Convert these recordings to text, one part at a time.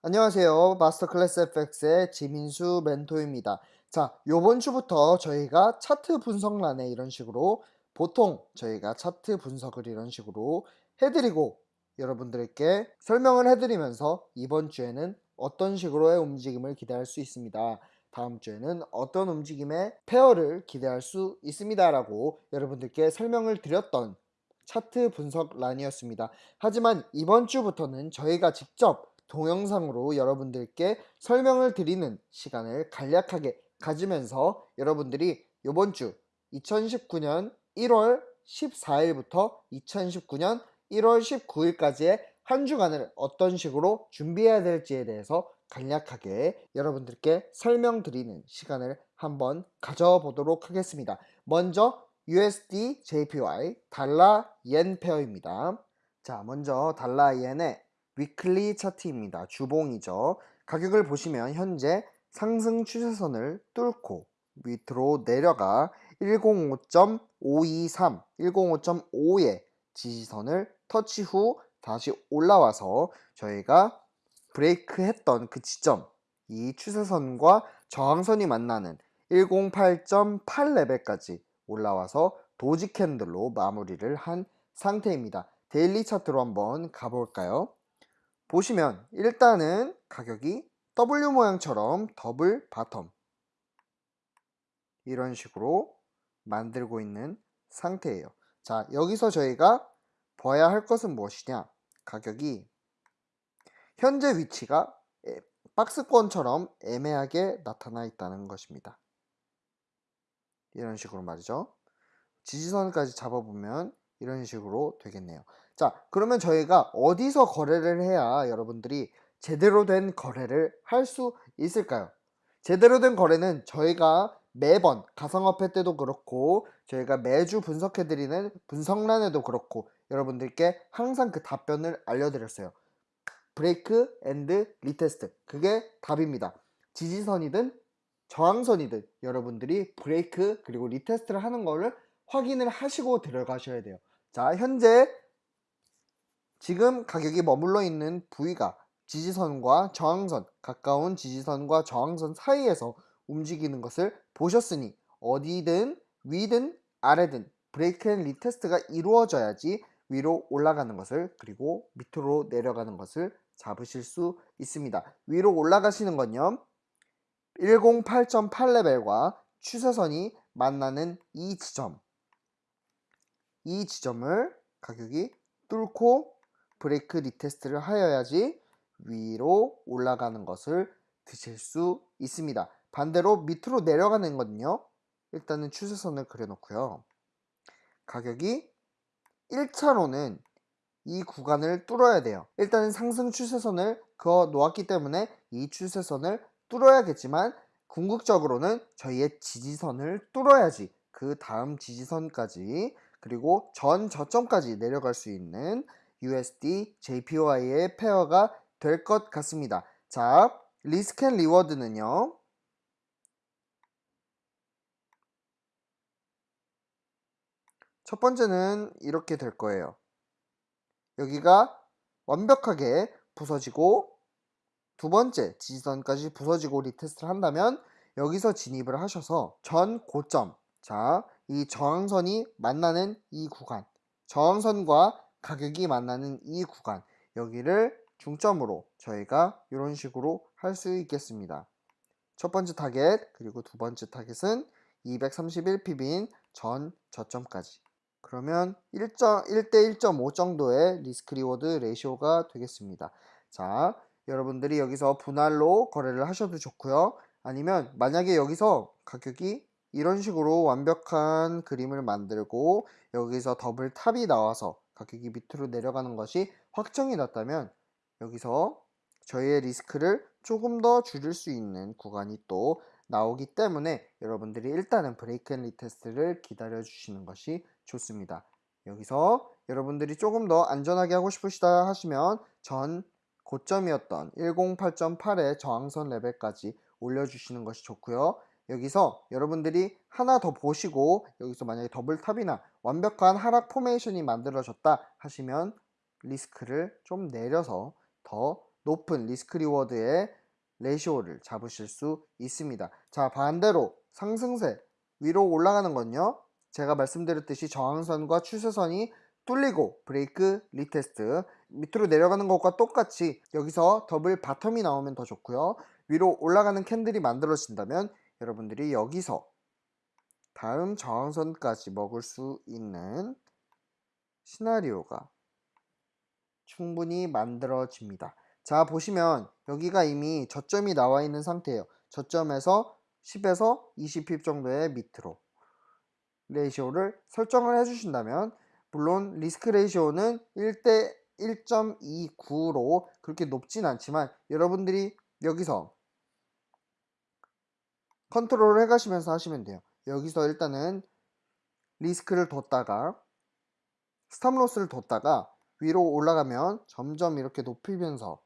안녕하세요. 마스터 클래스 FX의 지민수 멘토입니다. 자, 요번 주부터 저희가 차트 분석란에 이런 식으로 보통 저희가 차트 분석을 이런 식으로 해드리고 여러분들께 설명을 해드리면서 이번 주에는 어떤 식으로의 움직임을 기대할 수 있습니다. 다음 주에는 어떤 움직임의 페어를 기대할 수 있습니다. 라고 여러분들께 설명을 드렸던 차트 분석란이었습니다. 하지만 이번 주부터는 저희가 직접 동영상으로 여러분들께 설명을 드리는 시간을 간략하게 가지면서 여러분들이 이번 주 2019년 1월 14일부터 2019년 1월 19일까지의 한 주간을 어떤 식으로 준비해야 될지에 대해서 간략하게 여러분들께 설명드리는 시간을 한번 가져보도록 하겠습니다. 먼저 USD JPY 달러 옌 페어입니다. 자, 먼저 달러 옌의 위클리 차트입니다. 주봉이죠. 가격을 보시면 현재 상승 추세선을 뚫고 밑으로 내려가 105.523, 105.5의 지지선을 터치 후 다시 올라와서 저희가 브레이크 했던 그 지점 이 추세선과 저항선이 만나는 108.8 레벨까지 올라와서 doji candle로 마무리를 한 상태입니다. daily 차트로 한번 가볼까요? 보시면 일단은 가격이 W 모양처럼 double bottom 이런 식으로 만들고 있는 상태예요. 자 여기서 저희가 봐야 할 것은 무엇이냐 가격이 현재 위치가 박스권처럼 애매하게 나타나 있다는 것입니다. 이런 식으로 말이죠. 지지선까지 잡아보면 이런 식으로 되겠네요. 자 그러면 저희가 어디서 거래를 해야 여러분들이 제대로 된 거래를 할 수 있을까요? 제대로 된 거래는 저희가 매번 가상화폐 때도 그렇고 저희가 매주 분석해드리는 분석란에도 그렇고 여러분들께 항상 그 답변을 알려드렸어요. break and retest 그게 답입니다. 지지선이든 저항선이든 여러분들이 브레이크 그리고 retest를 하는 거를 확인을 하시고 들어가셔야 돼요. 자 현재 지금 가격이 머물러 있는 부위가 지지선과 저항선, 가까운 지지선과 저항선 사이에서 움직이는 것을 보셨으니 어디든 위든 아래든 break and retest가 이루어져야지 위로 올라가는 것을 그리고 밑으로 내려가는 것을 잡으실 수 있습니다. 위로 올라가시는 건요. 108.8 레벨과 추세선이 만나는 이 지점 이 지점을 가격이 뚫고 break retest를 하여야지 위로 올라가는 것을 드실 수 있습니다. 반대로 밑으로 내려가는 거는요. 일단은 추세선을 그려놓고요. 가격이 1차로는 이 구간을 뚫어야 돼요. 일단은 상승 추세선을 그어 놓았기 때문에 이 추세선을 뚫어야겠지만 궁극적으로는 저희의 지지선을 뚫어야지 그 다음 지지선까지 그리고 전 저점까지 내려갈 수 있는 USD, JPY의 pair가 될 것 같습니다. 자, risk and reward는요. 첫 번째는 이렇게 될 거예요. 여기가 완벽하게 부서지고 두 번째 지지선까지 부서지고 리테스트를 한다면 여기서 진입을 하셔서 전 고점 자, 이 저항선이 만나는 이 구간 저항선과 가격이 만나는 이 구간 여기를 중점으로 저희가 이런 식으로 할 수 있겠습니다. 첫 번째 타겟 그리고 두 번째 타겟은 231 pip인 전 저점까지 그러면 1대 1.5 정도의 risk reward ratio가 되겠습니다. 자 여러분들이 여기서 분할로 거래를 하셔도 좋고요. 아니면 만약에 여기서 가격이 이런 식으로 완벽한 그림을 만들고 여기서 double top이 나와서 가격이 밑으로 내려가는 것이 확정이 났다면 여기서 저희의 리스크를 조금 더 줄일 수 있는 구간이 또 나오기 때문에 여러분들이 일단은 break and retest를 기다려 주시는 것이 좋습니다. 여기서 여러분들이 조금 더 안전하게 하고 싶으시다 하시면 전 고점이었던 108.8의 저항선 레벨까지 올려주시는 것이 좋고요. 여기서 여러분들이 하나 더 보시고 여기서 만약에 double top이나 완벽한 하락 포메이션이 만들어졌다 하시면 리스크를 좀 내려서 더 높은 risk reward의 ratio를 잡으실 수 있습니다. 자, 반대로 상승세 위로 올라가는 건요. 제가 말씀드렸듯이 저항선과 추세선이 뚫리고 break retest 밑으로 내려가는 것과 똑같이 여기서 double bottom이 나오면 더 좋고요. 위로 올라가는 candle이 만들어진다면 여러분들이 여기서 다음 저항선까지 먹을 수 있는 시나리오가 충분히 만들어집니다. 자 보시면 여기가 이미 저점이 나와 있는 상태예요. 저점에서 10에서 20 pip 정도의 밑으로 ratio를 설정을 해주신다면 물론 risk ratio는 1대 1.29로 그렇게 높진 않지만 여러분들이 여기서 컨트롤을 해가시면서 하시면 돼요. 여기서 일단은 리스크를 뒀다가 stop loss를 뒀다가 위로 올라가면 점점 이렇게 높이면서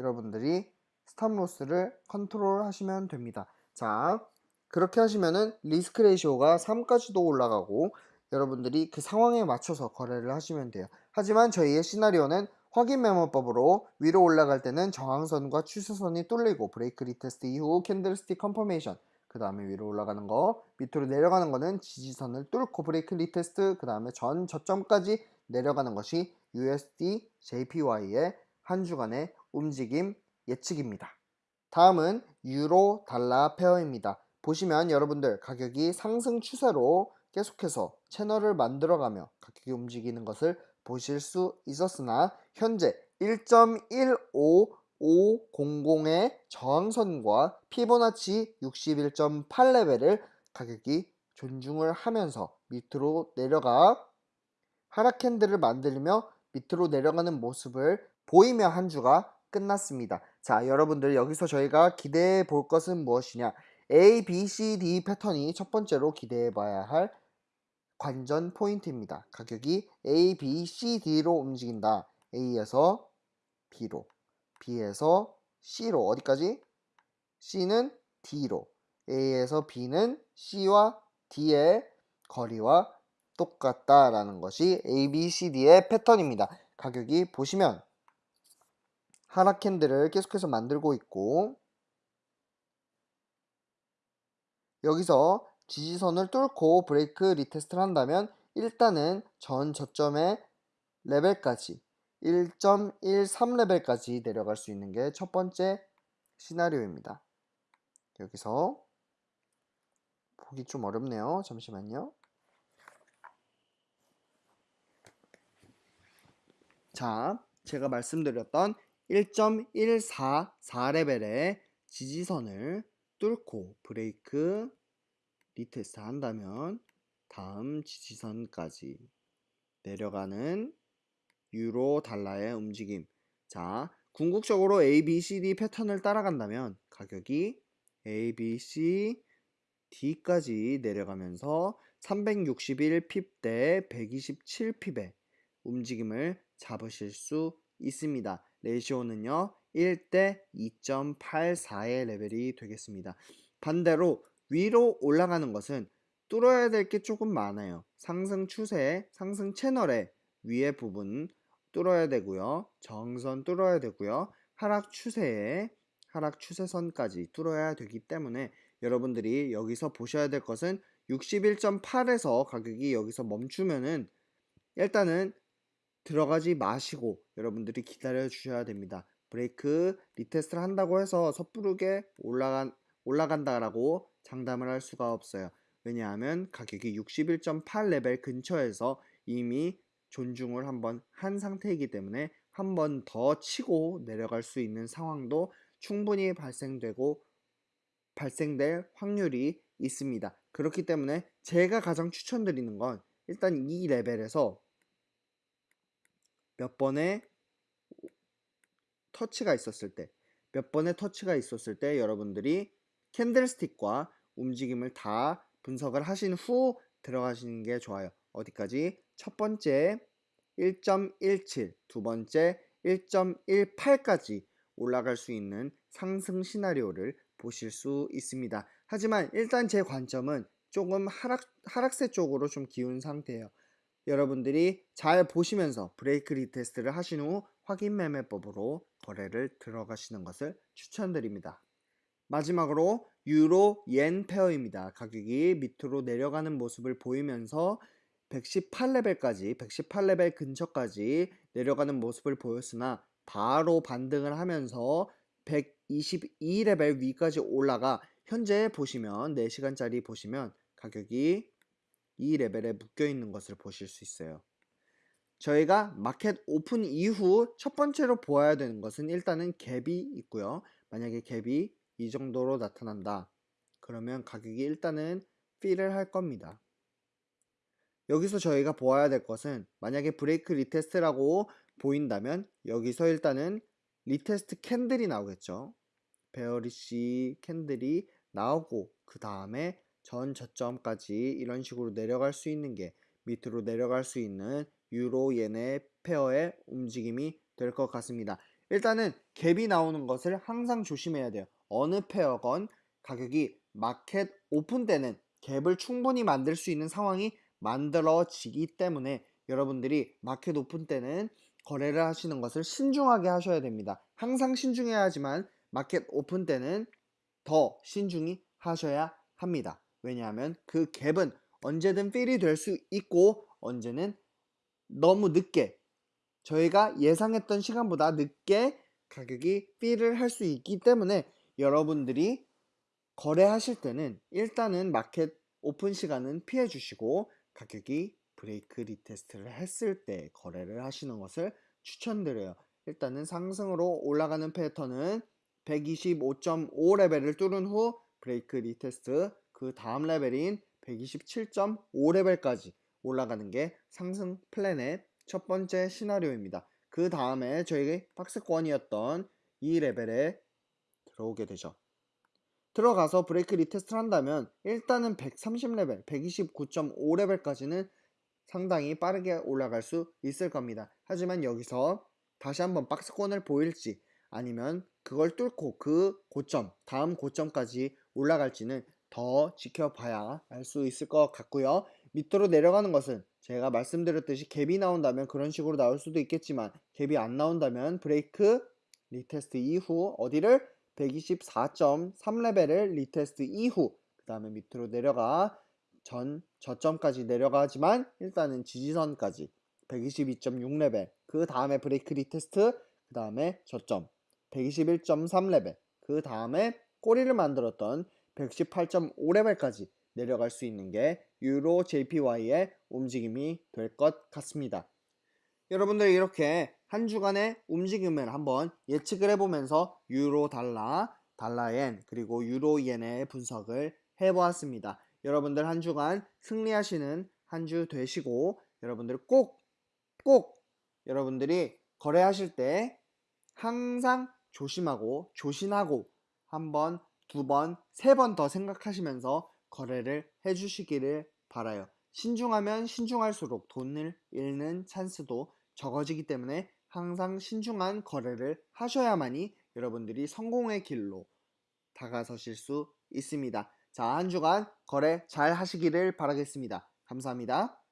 여러분들이 stop loss를 컨트롤 하시면 됩니다. 자, 그렇게 하시면은 risk ratio가 3까지도 올라가고 여러분들이 그 상황에 맞춰서 거래를 하시면 돼요. 하지만 저희의 시나리오는 확인 매매법으로 위로 올라갈 때는 저항선과 추세선이 뚫리고 break retest 이후 candlestick confirmation 그 다음에 위로 올라가는 거 밑으로 내려가는 거는 지지선을 뚫고 break retest 그 다음에 전 저점까지 내려가는 것이 USD JPY의 한 주간의 움직임 예측입니다. 다음은 유로 달러 페어입니다. 보시면 여러분들 가격이 상승 추세로 계속해서 채널을 만들어가며 가격이 움직이는 것을 보실 수 있었으나 현재 1.15500의 저항선과 피보나치 61.8레벨을 가격이 존중을 하면서 밑으로 내려가 하락 캔들을 만들며 밑으로 내려가는 모습을 보이며 한 주가 끝났습니다. 자, 여러분들 여기서 저희가 기대해 볼 것은 무엇이냐? A, B, C, D 패턴이 첫 번째로 기대해 봐야 할 관전 포인트입니다. 가격이 A, B, C, D로 움직인다. A에서 B로, B에서 C로 어디까지? C는 D로, A에서 B는 C와 D의 거리와 똑같다라는 것이 A, B, C, D의 패턴입니다. 가격이 보시면 하락 candle을 계속해서 만들고 있고 여기서 지지선을 뚫고 break retest를 한다면 일단은 전 저점의 레벨까지 1.13 레벨까지 내려갈 수 있는 게 첫 번째 시나리오입니다. 여기서 보기 좀 어렵네요. 잠시만요. 자, 제가 말씀드렸던 1.144레벨의 지지선을 뚫고 break retest 한다면 다음 지지선까지 내려가는 유로 달러의 움직임 자 궁극적으로 A, B, C, D 패턴을 따라간다면 가격이 A, B, C, D까지 내려가면서 361핍 대 127핍의 움직임을 잡으실 수 있습니다. 레이시오는요 1대 2.84의 레벨이 되겠습니다. 반대로 위로 올라가는 것은 뚫어야 될 게 조금 많아요. 상승 추세, 상승 채널의 위에 부분 뚫어야 되고요. 저항선 뚫어야 되고요. 하락 추세에 하락 추세선까지 뚫어야 되기 때문에 여러분들이 여기서 보셔야 될 것은 61.8에서 가격이 여기서 멈추면은 일단은 들어가지 마시고 여러분들이 기다려 주셔야 됩니다. break retest를 한다고 해서 섣부르게 올라간, 올라간다라고 장담을 할 수가 없어요. 왜냐하면 가격이 61.8 레벨 근처에서 이미 존중을 한번 한 상태이기 때문에 한 번 더 치고 내려갈 수 있는 상황도 충분히 발생되고 발생될 확률이 있습니다. 그렇기 때문에 제가 가장 추천드리는 건 일단 이 레벨에서 몇 번의 터치가 있었을 때, 몇 번의 터치가 있었을 때 여러분들이 candlestick과 움직임을 다 분석을 하신 후 들어가시는 게 좋아요. 어디까지? 첫 번째 1.17, 두 번째 1.18까지 올라갈 수 있는 상승 시나리오를 보실 수 있습니다. 하지만 일단 제 관점은 조금 하락, 하락세 쪽으로 좀 기운 상태예요. 여러분들이 잘 보시면서 break retest를 하신 후 확인 매매법으로 거래를 들어가시는 것을 추천드립니다. 마지막으로 유로 엔 pair입니다. 가격이 밑으로 내려가는 모습을 보이면서 118레벨까지 118레벨 근처까지 내려가는 모습을 보였으나 바로 반등을 하면서 122레벨 위까지 올라가 현재 보시면 4시간짜리 보시면 가격이 이 레벨에 묶여 있는 것을 보실 수 있어요. 저희가 market open 이후 첫 번째로 보아야 되는 것은 일단은 갭이 있고요. 만약에 갭이 이 정도로 나타난다. 그러면 가격이 일단은 fill을 할 겁니다. 여기서 저희가 보아야 될 것은 만약에 break retest라고 보인다면 여기서 일단은 retest candle이 나오겠죠. bearish candle이 나오고 그 다음에 전 저점까지 이런 식으로 내려갈 수 있는 게 밑으로 내려갈 수 있는 유로 엔의 pair의 움직임이 될 것 같습니다. 일단은 갭이 나오는 것을 항상 조심해야 돼요. 어느 pair건 가격이 market open 때는 갭을 충분히 만들 수 있는 상황이 만들어지기 때문에 여러분들이 market open 때는 거래를 하시는 것을 신중하게 하셔야 됩니다. 항상 신중해야 하지만 market open 때는 더 신중히 하셔야 합니다. 왜냐하면 그 갭은 언제든 fill이 될 수 있고 언제는 너무 늦게 저희가 예상했던 시간보다 늦게 가격이 fill을 할 수 있기 때문에 여러분들이 거래하실 때는 일단은 market open 시간은 피해 주시고 가격이 break retest를 했을 때 거래를 하시는 것을 추천드려요. 일단은 상승으로 올라가는 패턴은 125.5 레벨을 뚫은 후 break retest 그 다음 레벨인 127.5 레벨까지 올라가는 게 상승 플랜의 첫 번째 시나리오입니다. 그 다음에 저희 박스권이었던 이 레벨에 들어오게 되죠. 들어가서 break retest를 한다면 일단은 130레벨, 129.5레벨까지는 상당히 빠르게 올라갈 수 있을 겁니다. 하지만 여기서 다시 한번 박스권을 보일지 아니면 그걸 뚫고 그 고점, 다음 고점까지 올라갈지는 더 지켜봐야 알 수 있을 것 같고요. 밑으로 내려가는 것은 제가 말씀드렸듯이 갭이 나온다면 그런 식으로 나올 수도 있겠지만 갭이 안 나온다면 break retest 이후 어디를 124.3레벨을 retest 이후 그 다음에 밑으로 내려가 전 저점까지 내려가지만 일단은 지지선까지 122.6레벨 그 다음에 break retest 그 다음에 저점 121.3레벨 그 다음에 꼬리를 만들었던 118.5레벨까지 내려갈 수 있는 게 유로 JPY의 움직임이 될 것 같습니다. 여러분들 이렇게 한 주간의 움직임을 한번 예측을 해보면서 유로 달러, 달러엔 그리고 유로 엔의 분석을 해보았습니다. 여러분들 한 주간 승리하시는 한 주 되시고 여러분들 꼭 꼭 여러분들이 거래하실 때 항상 조심하고 조심하고 한 번, 두 번, 세 번 더 생각하시면서 거래를 해주시기를 바라요. 신중하면 신중할수록 돈을 잃는 찬스도 적어지기 때문에 항상 신중한 거래를 하셔야만이 여러분들이 성공의 길로 다가서실 수 있습니다. 자, 한 주간 거래 잘 하시기를 바라겠습니다. 감사합니다.